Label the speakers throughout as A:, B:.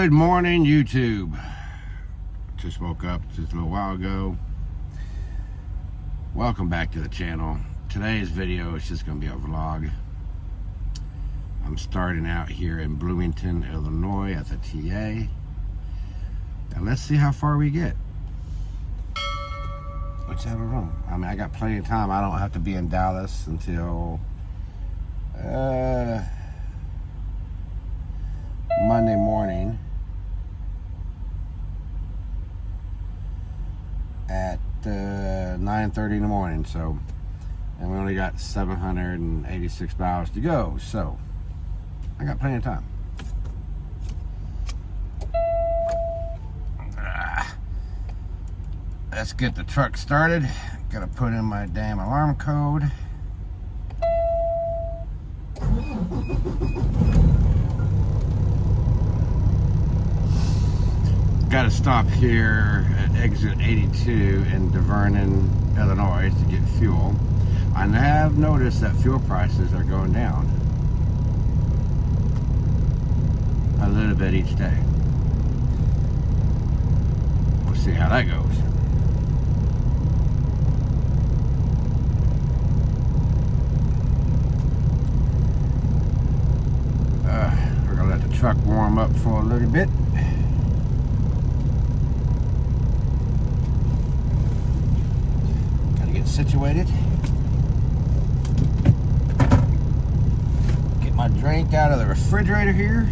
A: Good morning, YouTube. Just woke up just a little while ago. Welcome back to the channel. Today's video is just going to be a vlog. I'm starting out here in Bloomington, Illinois at the TA. And let's see how far we get. Which I don't know. I mean, I got plenty of time. I don't have to be in Dallas until... Uh, Monday morning at uh, 9.30 in the morning. So, and we only got 786 miles to go. So, I got plenty of time. Ah. Let's get the truck started. Gotta put in my damn alarm code. Got to stop here at exit 82 in Divernon, Illinois to get fuel. I have noticed that fuel prices are going down a little bit each day. We'll see how that goes. Uh, we're gonna let the truck warm up for a little bit. Situated. Get my drink out of the refrigerator here.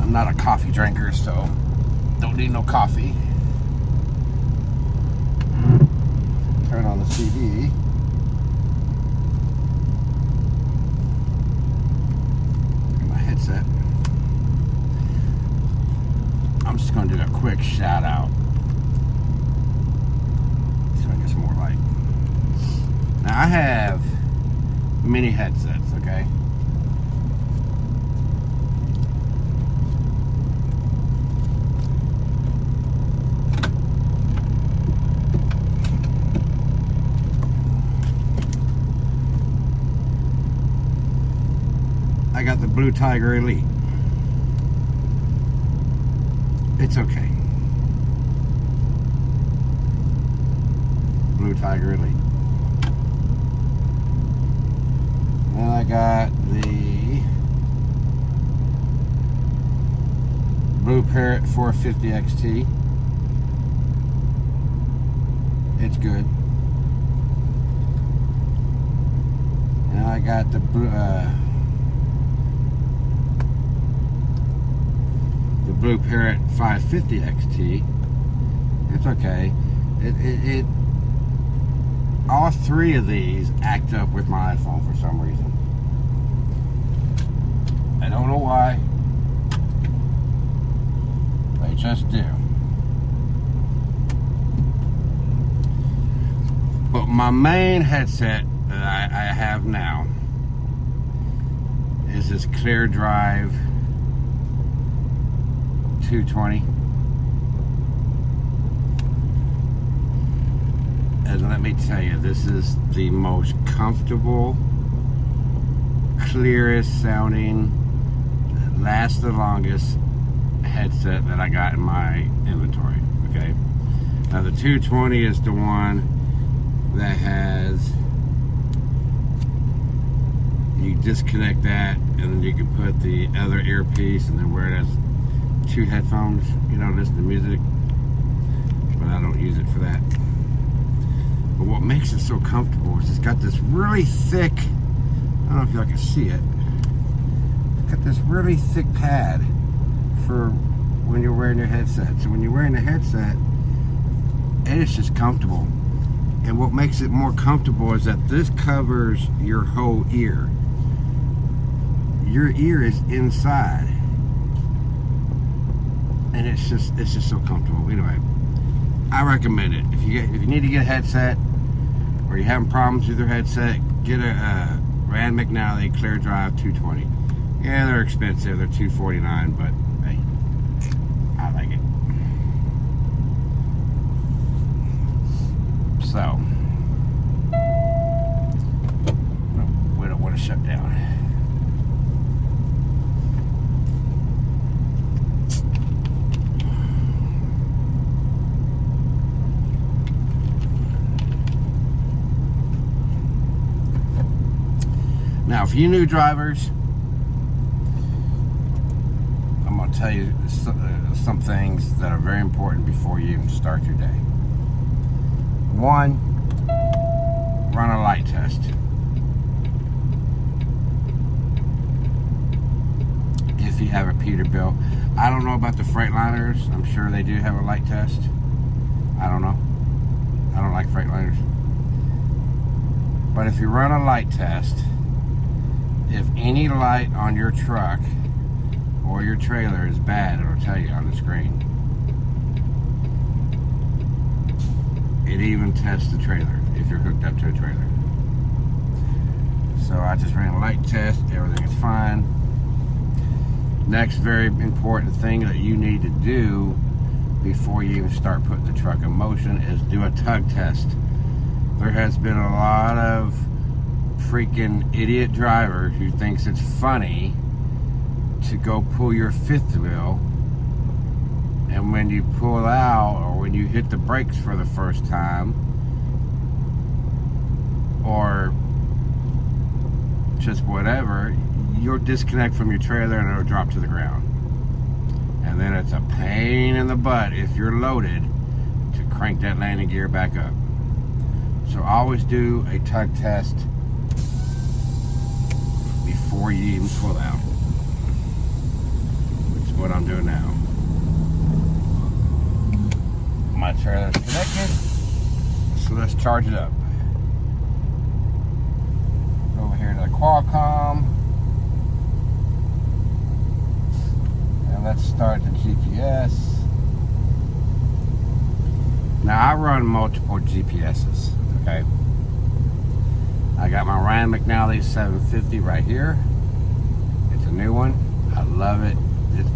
A: I'm not a coffee drinker, so don't need no coffee. Turn on the CD. my headset. I'm just going to do a quick shout out. So I more light. Now I have mini headsets, okay? I got the Blue Tiger Elite. It's okay. Blue Tiger Elite. And I got the Blue Parrot 450 XT. It's good. And I got the uh, Blue Parrot 550 XT. It's okay. It, it, it, all three of these act up with my iPhone for some reason. I don't know why. They just do. But my main headset that I, I have now is this Clear Drive 220. And let me tell you, this is the most comfortable, clearest sounding, lasts the longest headset that I got in my inventory, okay? Now the 220 is the one that has, you disconnect that and then you can put the other earpiece and then wear it as two headphones, you know, listen to music, but I don't use it for that. But what makes it so comfortable is it's got this really thick, I don't know if y'all can see it, it's got this really thick pad for when you're wearing your headset. So when you're wearing a headset, it is just comfortable. And what makes it more comfortable is that this covers your whole ear. Your ear is inside and it's just it's just so comfortable. Anyway, I recommend it. If you get, if you need to get a headset or you're having problems with your headset, get a uh, Rand McNally Clear Drive 220. Yeah, they're expensive. They're 249, but hey, I like it. So, we don't want to shut down. Now, for you new drivers, I'm going to tell you some, uh, some things that are very important before you even start your day. One, run a light test. If you have a Peterbilt. I don't know about the Freightliners. I'm sure they do have a light test. I don't know. I don't like Freightliners. But if you run a light test, if any light on your truck or your trailer is bad, it'll tell you on the screen. It even tests the trailer if you're hooked up to a trailer. So I just ran a light test, everything is fine. Next very important thing that you need to do before you even start putting the truck in motion is do a tug test. There has been a lot of freaking idiot driver who thinks it's funny to go pull your fifth wheel. And when you pull out or when you hit the brakes for the first time or just whatever you'll disconnect from your trailer and it'll drop to the ground. And then it's a pain in the butt if you're loaded to crank that landing gear back up. So always do a tug test you even pull out. Which is what I'm doing now. My trailer's connected, so let's charge it up. Go over here to the Qualcomm. And let's start the GPS. Now I run multiple GPSs, okay? I got my Rand McNally 750 right here. It's a new one. I love it. It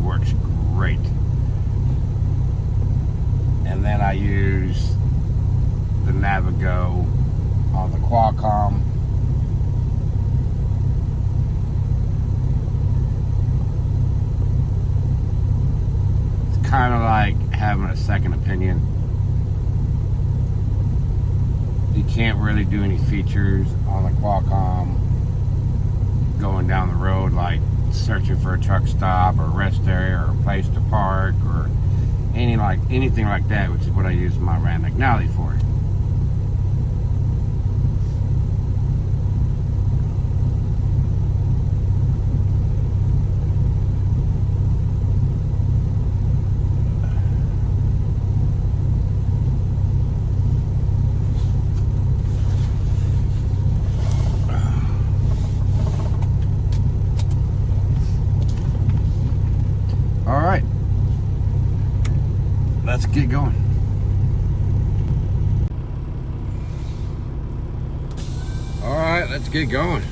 A: works great. And then I use the Navigo on the Qualcomm. It's kind of like having a second opinion you can't really do any features on the Qualcomm going down the road like searching for a truck stop or rest area or a place to park or any like anything like that which is what I use my Rand McNally for. Get going. All right, let's get going.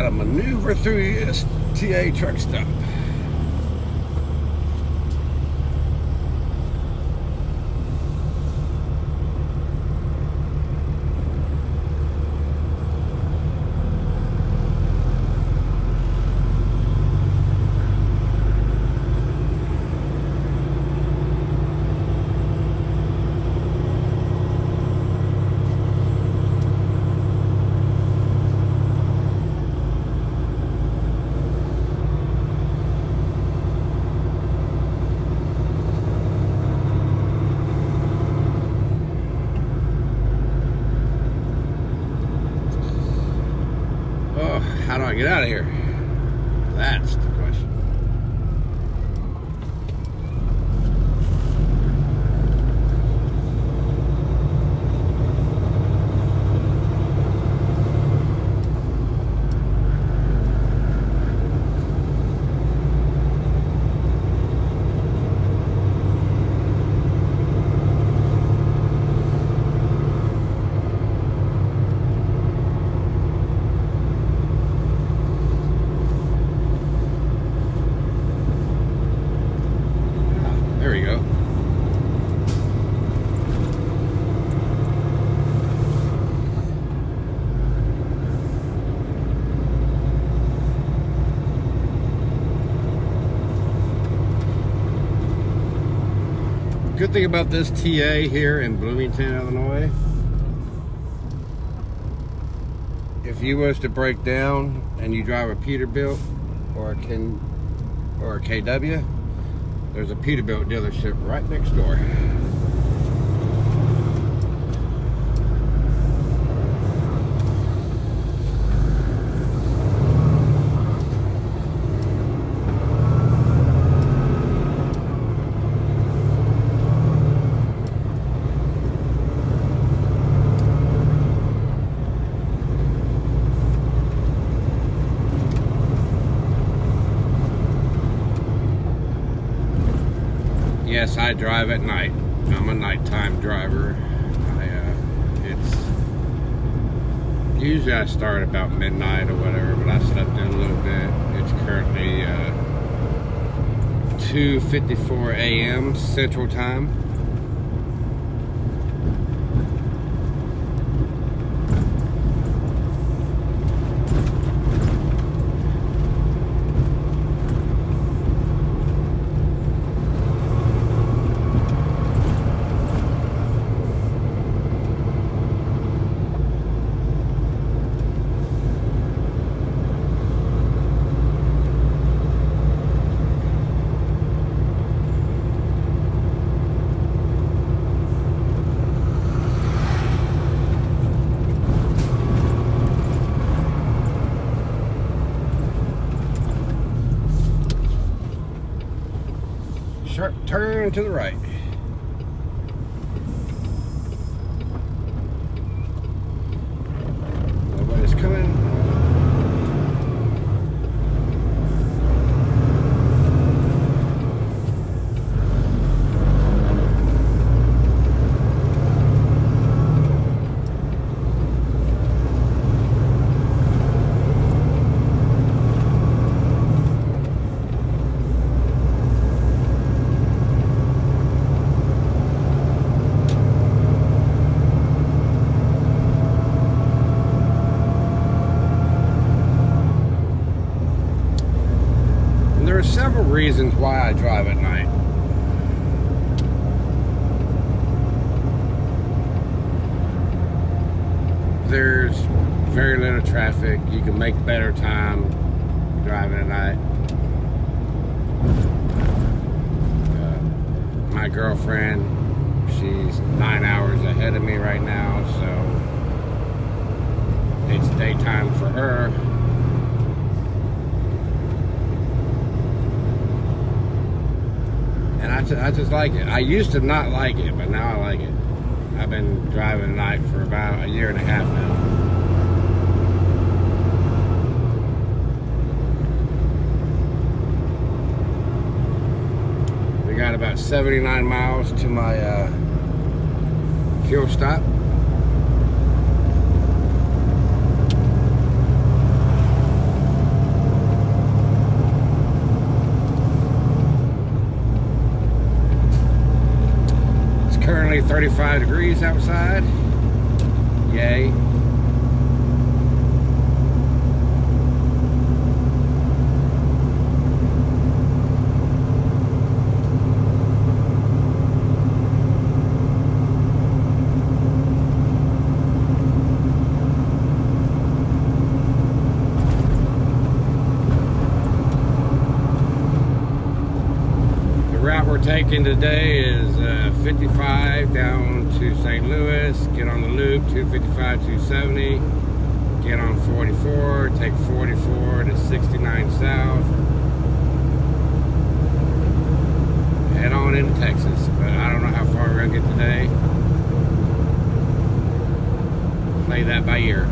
A: Got to maneuver through this TA truck stop. how do I get out of here? That's Good thing about this TA here in Bloomington, Illinois, if you was to break down and you drive a Peterbilt or a Ken or a KW, there's a Peterbilt dealership right next door. I drive at night. I'm a nighttime driver. I, uh, it's usually I start about midnight or whatever, but I slept in a little bit. It's currently uh, 2:54 a.m. Central Time. Turn to the right. Nobody's coming. And there are several reasons why I drive at night. There's little traffic. You can make better time driving at night. Uh, my girlfriend, she's nine hours ahead of me right now, so it's daytime for her. And I, I just like it. I used to not like it, but now I like it. I've been driving at night for about a year and a half now. We got about 79 miles to my uh, fuel stop. It's currently 35 degrees outside. Yay. The route we're taking today is uh, 55 down to St. Louis, get on the loop, 255, 270, get on 44, take 44 to 69 south, head on into Texas. But I don't know how far we're gonna get today. Play that by ear.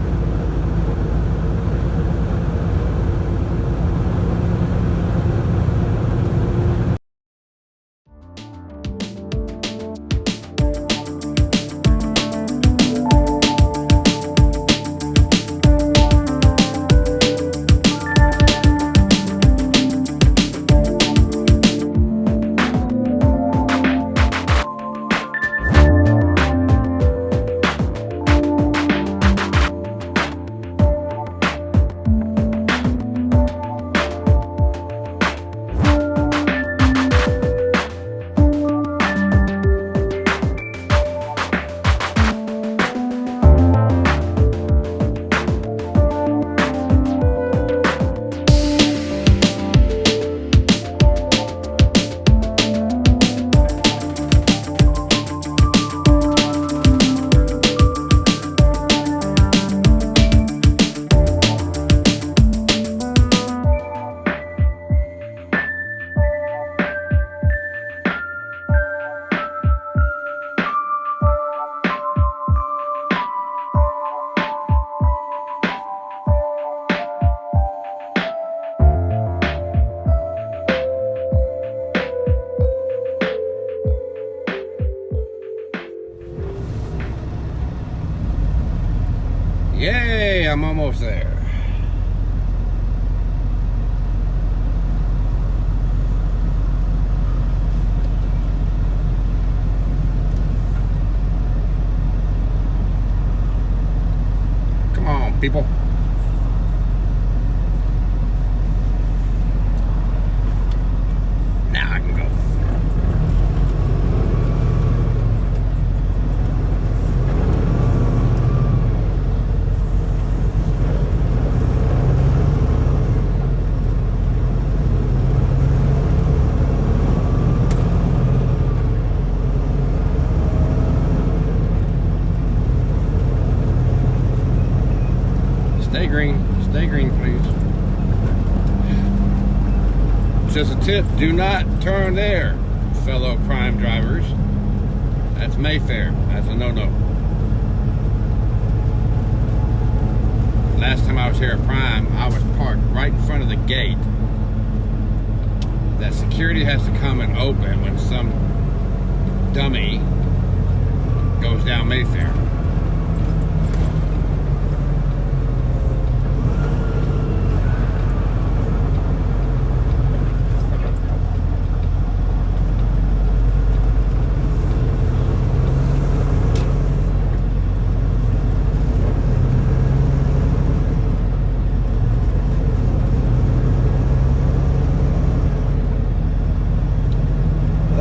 A: Yay, I'm almost there. Come on, people. Now I can go. Stay green. Stay green, please. Just a tip, do not turn there, fellow Prime drivers. That's Mayfair. That's a no-no. Last time I was here at Prime, I was parked right in front of the gate that security has to come and open when some dummy goes down Mayfair.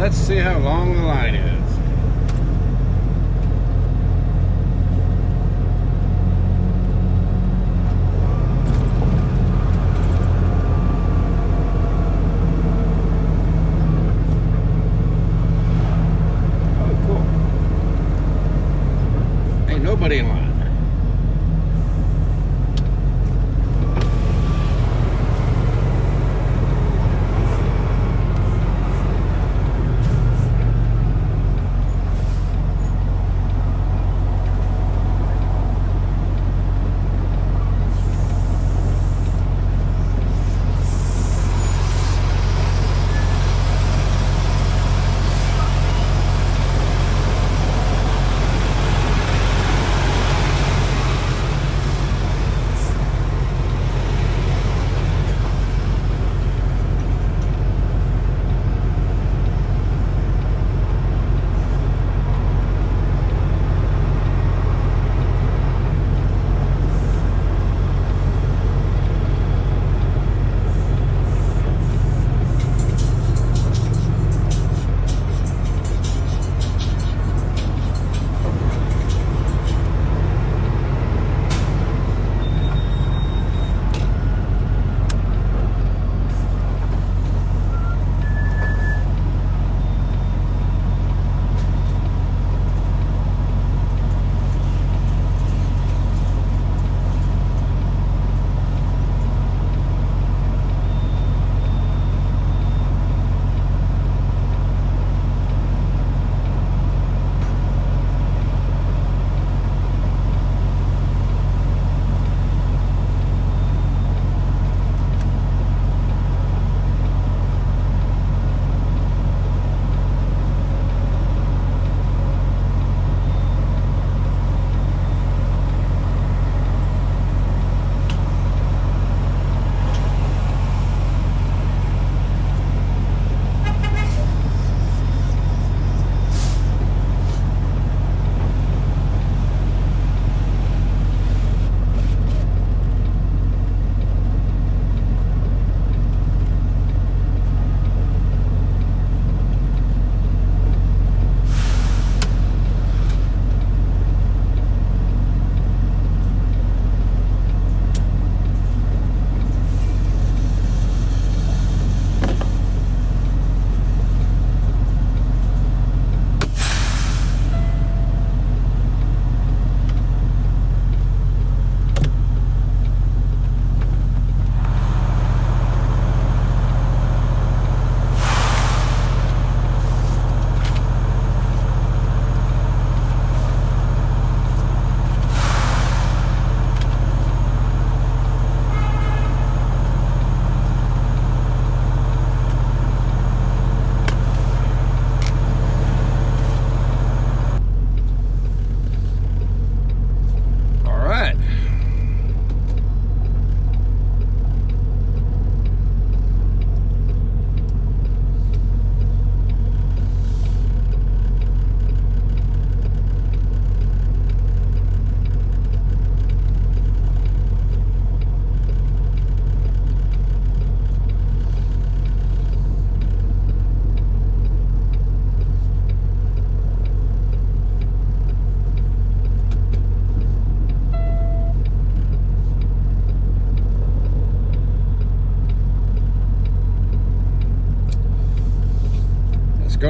A: Let's see how long the line is.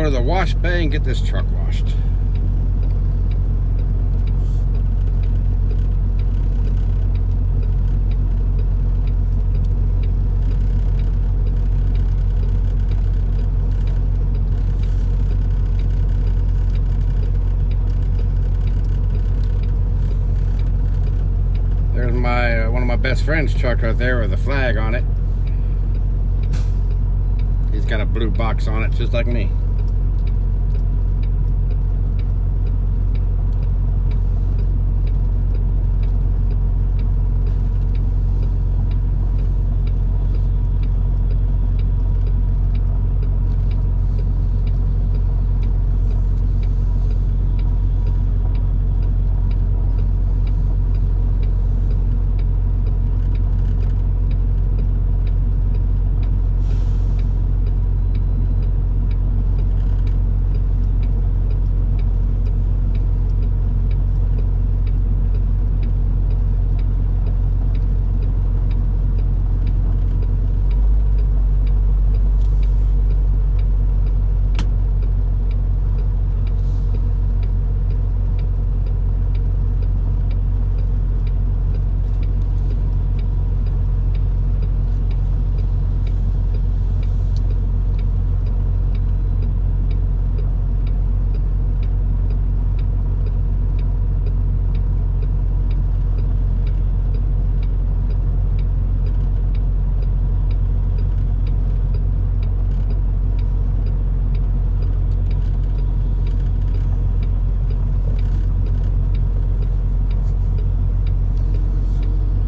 A: To the wash bay and get this truck washed. There's my uh, one of my best friend's truck right there with a flag on it. He's got a blue box on it just like me.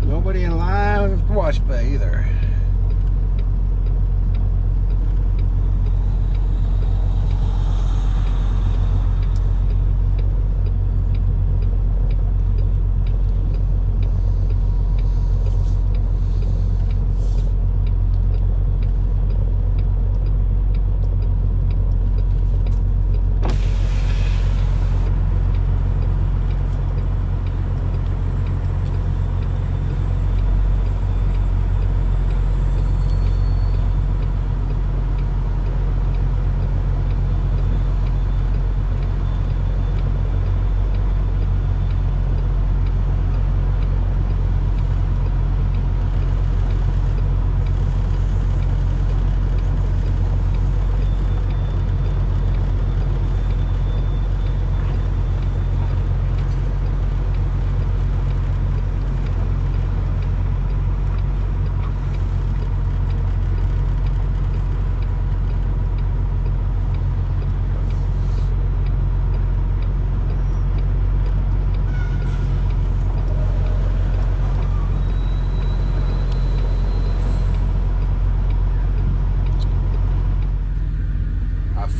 A: Nobody in wash bay either.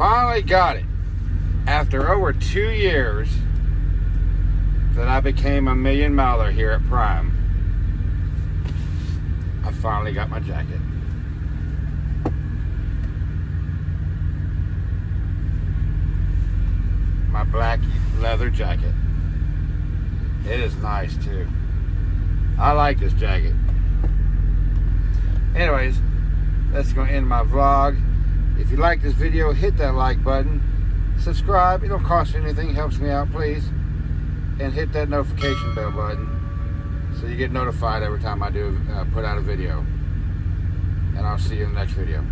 A: I finally got it. After over two years that I became a million miler here at Prime, I finally got my jacket. My black leather jacket. It is nice too. I like this jacket. Anyways, that's going to end my vlog. If you like this video, hit that like button. Subscribe, it don't cost you anything, helps me out, please. And hit that notification bell button so you get notified every time I do uh, put out a video. And I'll see you in the next video.